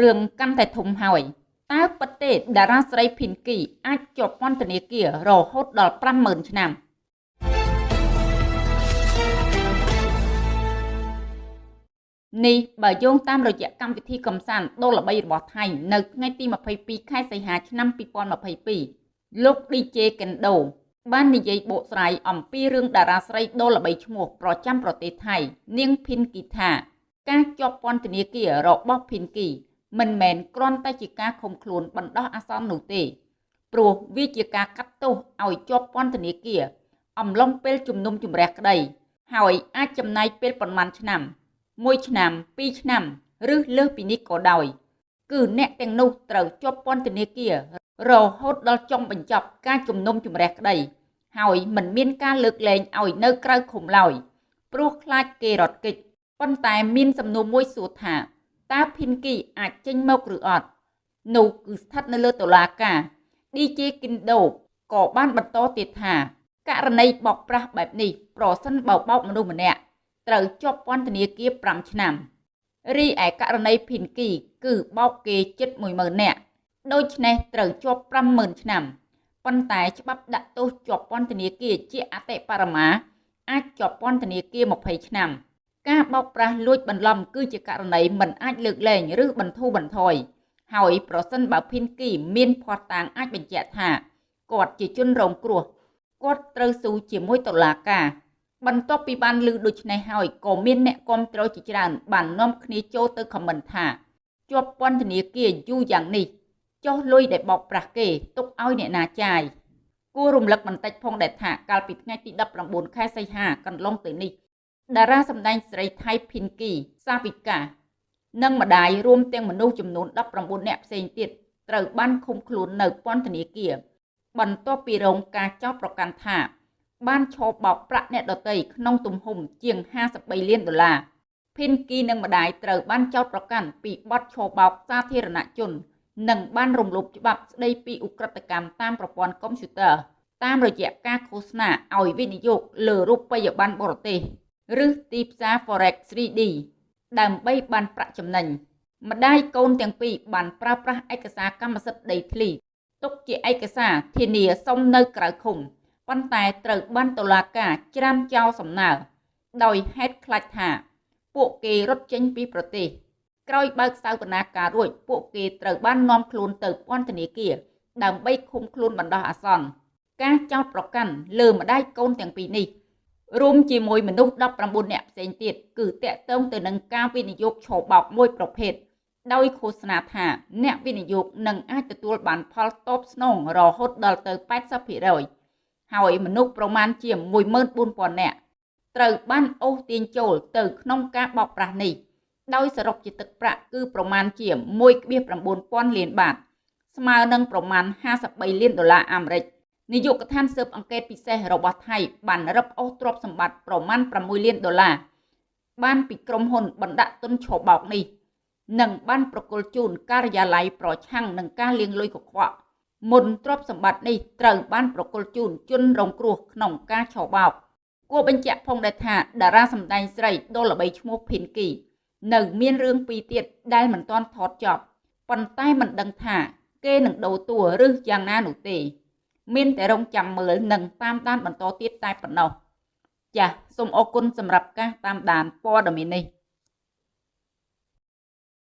រឿងកាន់តែធំហើយតើពិតទេតារាស្រីភិនគីអាចជាប់ពន្ធនាគាររហូតដល់50000ឆ្នាំនេះបើយោងតាមរយៈកម្មវិធីកំសាន្តដ៏ល្បីរបស់ថៃនៅថ្ងៃទី22ខែសីហាឆ្នាំ2022លោក DJ Kendo បាននិយាយបកស្រាយអំពីរឿងតារាស្រីដ៏ល្បីឈ្មោះប្រចាំប្រទេសថៃ នាងភិនគីថាការជាប់ពន្ធនាគាររបស់ភិនគី មិនមែនគ្រាន់តែជាការឃុំខ្លួនបណ្ដោះអាសន្ននោះទេព្រោះវាជាការកាត់ទោសឲ្យជាប់ពន្ធនាគារអំឡុងពេលជំនុំជម្រះក្តី ហើយអាចចំណាយពេលប្រមាណឆ្នាំ1ឆ្នាំ2ឆ្នាំឬលើសពីនេះក៏ដោយ គឺអ្នកទាំងនោះត្រូវជាប់ពន្ធនាគាររហូតដល់ចុងបញ្ចប់ការជំនុំជម្រះក្តី ហើយមិនមានការលើកលែងឲ្យនៅក្រៅឃុំឡើយព្រោះខ្លាចគេរត់គេចប៉ុន្តែមានសំណួរមួយសួរថា តើភិនគីអាចចេញមកឬអត់នោះគឺស្ថិតនៅលើតុលាការ DJ Kindo ក៏បានបន្តទៀតថាករណីបោកប្រាស់បែបនេះប្រសិនបើបោកមនុស្សម្នាក់ត្រូវជាប់ពន្ធនាគារ5ឆ្នាំរីឯករណីភិនគី គឺបោកគេជិត10000នាក់ដូច្នេះត្រូវជាប់50000ឆ្នាំប៉ុន្តែច្បាប់ដាក់ទោសជាប់ពន្ធនាគារជាអតិបរមា អាចជាប់ពន្ធនាគារ20ឆ្នាំ ការបោកប្រាស់លួចបន្លំគឺជាករណីមិនអាចលើកលែងឬបន្ធូរបន្ថយហើយប្រសិនបើភិនគីមានភ័ស្តុតាងអាចបញ្ជាក់ថាគាត់ជាជនរងគ្រោះគាត់ត្រូវស៊ូជាមួយតុលាការបន្ទាប់ពីបានឮដូច្នេះហើយក៏មានអ្នកគាំទ្រជាច្រើនបាននាំគ្នាចូលទៅខមមិនថាជាប់ពន្ធនាគារយូរយ៉ាងនេះចុះលុយដែលបោកប្រាស់គេទុកឲ្យអ្នកណាចាយគួររំលឹកបន្តិចផងដែរថាកាលពីថ្ងៃទី19ខែសីហាកន្លងទៅនេះ តារាសម្ដែងស្រីថៃភិនគីសាវិកានិងម្ដាយរួមទាំងមនុស្សចំនួន19នាក់ផ្សេងទៀតត្រូវបានឃុំខ្លួននៅពន្ធនាគារបន្ទាប់ពីរងការចោទប្រកាន់ថា បានឈោបបោកប្រាក់អ្នកដទៃក្នុងទំហំជាង53លានដុល្លារភិនគីនិងម្ដាយត្រូវបានចោទប្រកាន់ពីបទឈោបោកសាធារណជន និងបានរំលោភច្បាប់ស្ដីពីឧក្រិដ្ឋកម្មតាមប្រព័ន្ធកុំព្យូទ័រតាមរយៈការឃោសនាឲ្យវិនិយោគលើរូបិយប័ណ្ណបរទេស ឬទីផ្សារ Forex 3D ដើម្បីបានប្រាក់ចំណេញម្ដាយកូនទាំងពីរបានប្រើប្រាស់ឯកសារកម្មសិទ្ធិដីធ្លីទុកជាឯកសារធានាសុំនៅក្រៅឃុំប៉ុន្តែត្រូវបានតុលាការច្រានចោលសំណើដោយហេតុខ្លាចថា ពួកគេរត់ចេញពីប្រទេសក្រោយបើកសវនាការរួចពួកគេត្រូវបាននាំខ្លួនទៅពន្ធនាគារដើម្បីឃុំខ្លួនបណ្ដោះអាសន្នការចោទប្រកាន់លើម្ដាយកូនទាំងពីរនេះ រួមជាមួយមនុស្ស19នាក់ផ្សេងទៀតគឺតាក់ទងទៅនឹងការវិនិយោគឆោបោកមួយប្រភេទដោយឃោសនាថាអ្នកវិនិយោគនឹងអាចទទួលបានផលតបស្នងរហូតដល់ទៅ80%ហើយមនុស្សប្រមាណជា14000នាក់ត្រូវបានអូសទាញចូលទៅក្នុងការបោកប្រាស់នេះដោយសរុបជាទឹកប្រាក់គឺប្រមាណជា1.9000លានបាតស្មើនឹងប្រមាណ53លានដុល្លារអាមេរិក នាយកដ្ឋានស៊ើបអង្កេតពិសេសរបស់ថៃបានរឹបអូសទ្រព្យសម្បត្តិប្រមាណ6លានដុល្លារបានពីក្រុមហ៊ុនបណ្ដាក់ទុនឆបោកនេះនិងបានប្រគល់ជូនការិយាល័យប្រឆាំងនឹងការលាងលុយកខ្វក់មុនទ្រព្យសម្បត្តិនេះត្រូវបានប្រគល់ជូនជនរងគ្រោះក្នុងការឆបោកគួរបញ្ជាក់ផងដែរថាតារាសម្ដែងស្រីដ៏ល្បីឈ្មោះភិនគីនៅមានរឿងពីរទៀតដែលមិនទាន់ថតចប់ប៉ុន្តែមិនដឹងថា គេនឹងដូរតួឬយ៉ាងណានោះទេ មានតែរងចាំមើលនិងតាមដានបន្តទៀតតែប៉ុណ្ណោះចាសសូមអរគុណសម្រាប់ការតាមដានព័ត៌មាននេះ